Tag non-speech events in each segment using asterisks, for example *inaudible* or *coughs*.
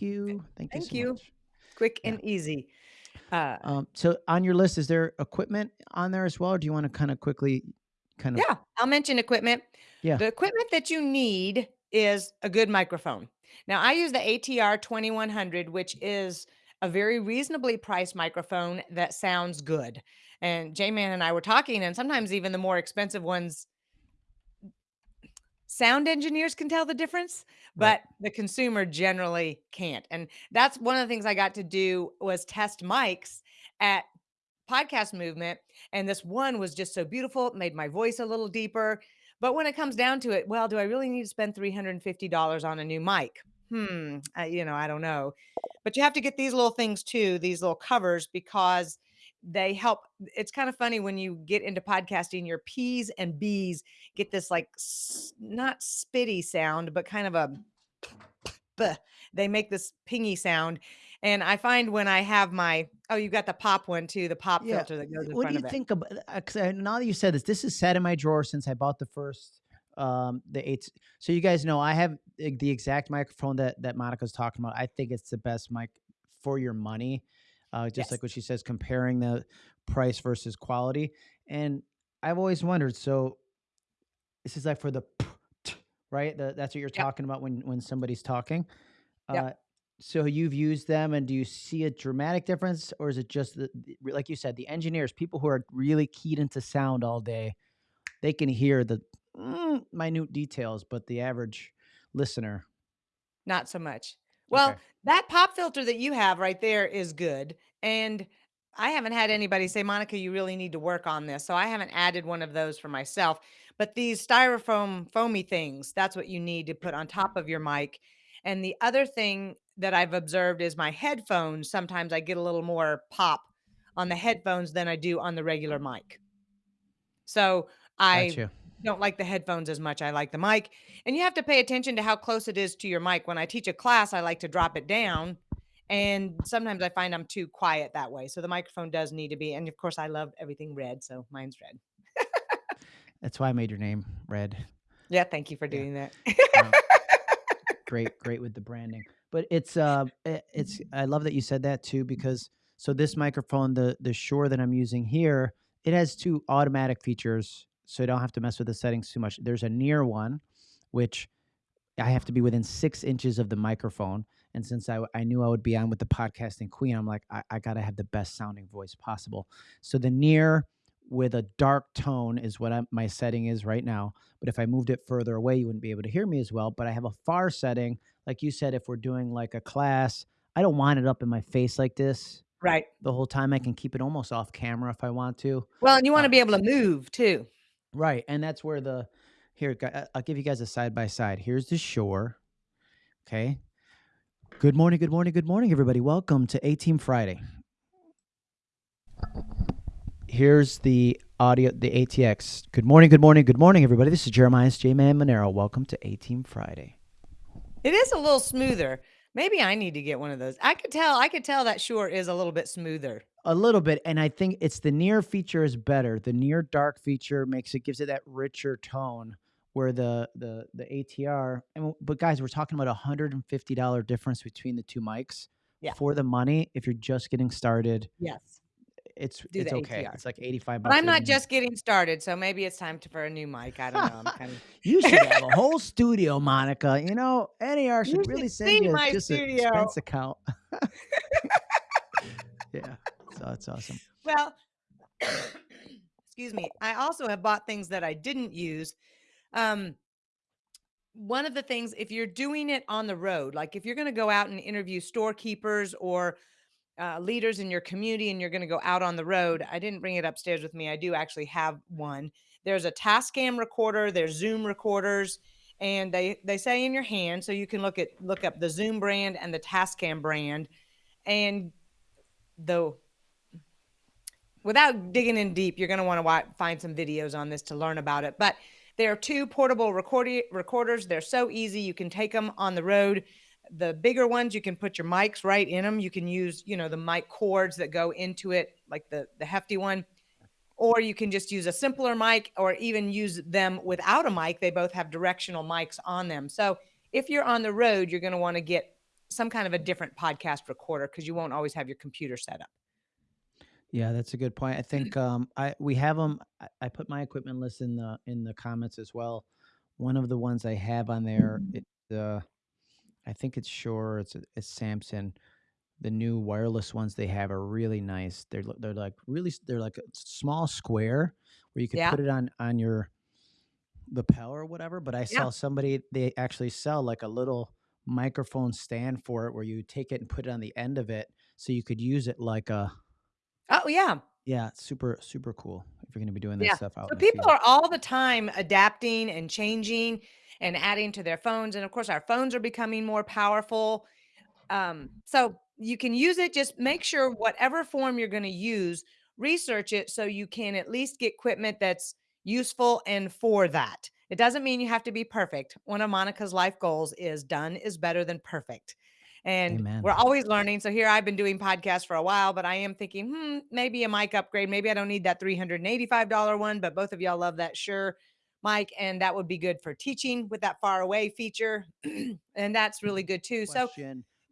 Thank you. Thank you Thank so you. Quick Yeah. and easy. Uh, Um, so on your list, is there equipment on there as well, or do you want to kind of quickly kind of yeah, I'll mention equipment. yeah. The equipment that you need is a good microphone. Now, I use the ATR 2100, which is a very reasonably priced microphone that sounds good. And J Man and I were talking, and sometimes even the more expensive ones, sound engineers can tell the difference, Right. but the consumer generally can't. And that's one of the things I got to do was test mics at podcast movement and this one was just so beautiful it made my voice a little deeper but when it comes down to it well do i really need to spend $350 on a new mic hmm I, you know i don't know but you have to get these little things too these little covers because they help it's kind of funny when you get into podcasting your p's and b's get this like not spitty sound but kind of a "Bleh." they make this pingy sound and i find when i have my oh you got the pop one too the pop Yeah. filter that goes in What do front you of it think about? Uh, because uh, uh, now that you said this, this is sat in my drawer since I bought the first, um, the eight. So you guys know I have the the exact microphone that that Monica's talking about. I think it's the best mic for your money. Uh, just yes like what she says, comparing the price versus quality. And I've always wondered. So this is like for the right. The, that's what you're yep talking about when when somebody's talking. Uh, yep so you've used them, and do you see a dramatic difference, or is it just the, like you said, the engineers, people who are really keyed into sound all day, they can hear the mm, minute details, but the average listener, not so much okay, well that pop filter that you have right there is good and i haven't had anybody say monica you really need to work on this so i haven't added one of those for myself but these styrofoam foamy things that's what you need to put on top of your mic and the other thing that i've observed is my headphones sometimes i get a little more pop on the headphones than i do on the regular mic So I gotcha. Don't like the headphones as much. I like the mic. And you have to pay attention to how close it is to your mic. When I teach a class, I like to drop it down. And sometimes I find I'm too quiet that way. So the microphone does need to be. And of course, I love everything red. So mine's red. That's why I made your name Red. Yeah. Thank you for Yeah, doing that. um, *laughs* great, great with the branding. But it's uh, it's I love that you said that too because so this microphone, the the Shure that I'm using here, it has two automatic features, so I don't have to mess with the settings too much. There's a near one, which I have to be within six inches of the microphone. And since I, I knew I would be on with the podcasting queen, I'm like, I, I got to have the best sounding voice possible. So the near with a dark tone is what I'm, my setting is right now. But if I moved it further away, you wouldn't be able to hear me as well. But I have a far setting. Like you said, if we're doing like a class, I don't want it up in my face like this right. the whole time. I can keep it almost off camera if I want to. Well, and you want to be able to move too. Right. And that's where the, here, I'll give you guys a side by side. Here's the Shure. Okay. Good morning, good morning, good morning, everybody. Welcome to A Team Friday. Here's the audio, the ATX. Good morning, good morning, good morning, everybody. This is Jeremiah J Man Monero. Welcome to A Team Friday. It is a little smoother. Maybe I need to get one of those. I could tell, I could tell that Shure is a little bit smoother. A little bit, and I think it's the near feature is better. The near dark feature makes it gives it that richer tone. Where the the the ATR, and but guys, we're talking about a hundred and fifty dollar difference between the two mics. Yeah. For the money, if you're just getting started, Yes. it's Do it's okay. ATR. It's like eighty five But. I'm not 89. just getting started. So maybe it's time to, for a new mic. I don't know. I'm kind of. *laughs* You should have a *laughs* whole studio, Monica. You know, NAR should You really should send you my just an studio. expense account. *laughs* that's awesome. Well, *coughs* excuse me. I also have bought things that I didn't use. Um, one of the things, if you're doing it on the road, like if you're going to go out and interview storekeepers or uh, leaders in your community and you're going to go out on the road, I didn't bring it upstairs with me. I do actually have one. There's a Tascam recorder, there's Zoom recorders, and they they say in your hand, so you can look at look up the Zoom brand and the Tascam brand, and the without digging in deep, you're going to want to find some videos on this to learn about it. But there are two portable recorders. They're so easy. You can take them on the road. The bigger ones, you can put your mics right in them. You can use, you know, the mic cords that go into it, like the the hefty one, or you can just use a simpler mic, or even use them without a mic. They both have directional mics on them. So if you're on the road, you're going to want to get some kind of a different podcast recorder because you won't always have your computer set up. Yeah, that's a good point. I think um, I we have them. I, I put my equipment list in the in the comments as well. One of the ones I have on there, it, uh, I think it's Shure. It's it's Samson. The new wireless ones they have are really nice. They're they're like really they're like a small square where you could Yeah. put it on on your lapel or whatever. But I Yeah. saw somebody they actually sell like a little microphone stand for it where you take it and put it on the end of it so you could use it like a Oh, yeah. yeah, super super cool if you're gonna be doing that Yeah. stuff out So in the people field. are all the time adapting and changing and adding to their phones. And of course, our phones are becoming more powerful. Um, so you can use it. Just make sure whatever form you're going to use, research it so you can at least get equipment that's useful and for that. It doesn't mean you have to be perfect. One of Monica's life goals is done is better than perfect. And we're always learning. So here I've been doing podcasts for a while, but I am thinking, hmm, maybe a mic upgrade. Maybe I don't need that $385 one, but both of y'all love that. Shure. Mic, and that would be good for teaching with that far away feature. *clears throat* and that's really good too. So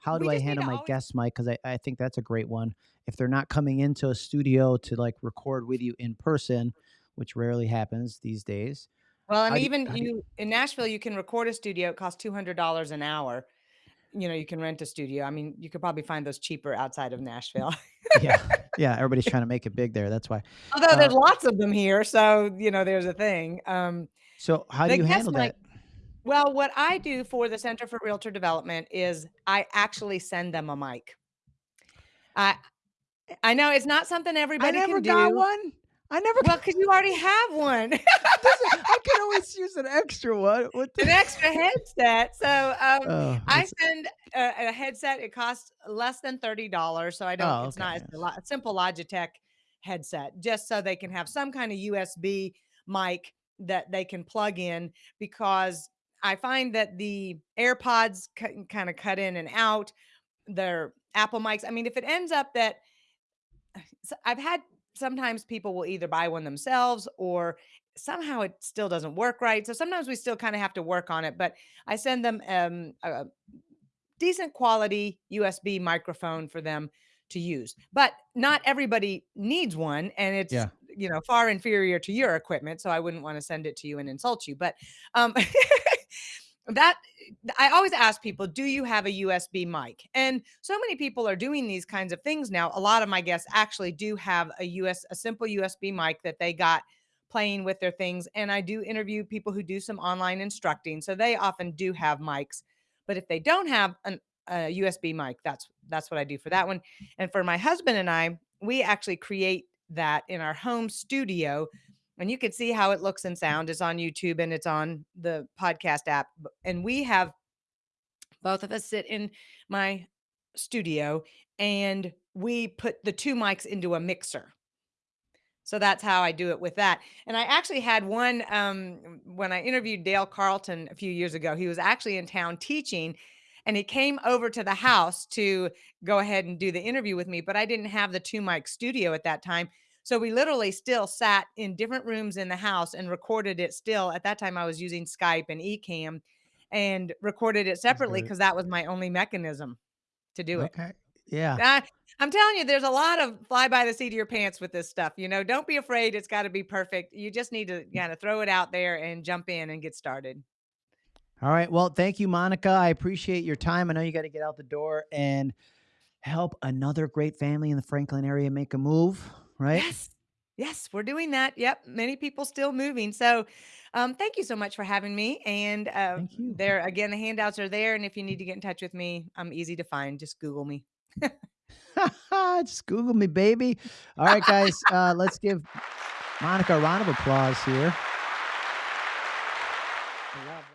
How do I handle my always guest mic? Because I, I think that's a great one. If they're not coming into a studio to like record with you in person, which rarely happens these days, well, and how do you, even do you, you in Nashville, you can record a studio. It costs $200 an hour. You know, you can rent a studio. I mean, you could probably find those cheaper outside of Nashville. yeah, *laughs* yeah, everybody's trying to make it big there. That's why. Although Uh, there's lots of them here. So, you know, there's a thing. Um, so how do you handle that? Well, what I do for the Center for Realtor Development is I actually send them a mic. I I know it's not something everybody I never got do. one. I never Well, *laughs* because you already have one. *laughs* I can always use an extra one. What an extra headset. So um, Oh, I send a, a headset. It costs less than thirty dollars, so I don't. oh, It's okay. not. A, a simple Logitech headset, just so they can have some kind of USB mic that they can plug in. Because I find that the AirPods kind of cut in and out. Their Apple mics. I mean, if it ends up that *sighs* I've had sometimes people will either buy one themselves or somehow it still doesn't work right. So sometimes we still kind of have to work on it. But I send them um, a decent quality USB microphone for them to use. But not everybody needs one, and it's Yeah. you know far inferior to your equipment. So I wouldn't want to send it to you and insult you. But um, *laughs* that I always ask people, do you have a USB mic? And so many people are doing these kinds of things now. A lot of my guests actually do have a US a simple USB mic that they got playing with their things and I do interview people who do some online instructing. So they often do have mics. But if they don't have an, a USB mic, that's that's what I do for that one. And for my husband and I, we actually create that in our home studio and you can see how it looks and sound. It's on YouTube and it's on the podcast app. And we have both of us sit in my studio and we put the two mics into a mixer. So that's how I do it with that. And I actually had one um, when I interviewed Dale Carlton a few years ago. He was actually in town teaching and he came over to the house to go ahead and do the interview with me, but I didn't have the two mic studio at that time. So we literally still sat in different rooms in the house and recorded it still. At that time, I was using Skype and Ecamm and recorded it separately mm-hmm. because that was my only mechanism to do it. Okay. Yeah. I I'm telling you, there's a lot of fly by the seat of your pants with this stuff. You know, don't be afraid it's got to be perfect. You just need to kind of throw it out there and jump in and get started. All right. Well, thank you, Monica. I appreciate your time. I know you got to get out the door and help another great family in the Franklin area make a move, right? Yes. Yes, we're doing that. Yep. Many people still moving. So, um, thank you so much for having me. And uh, there again, the handouts are there. And if you need to get in touch with me, I'm easy to find. Just Google me. *laughs* Just Google me, baby. All right, guys. Uh, let's give Monica a round of applause here.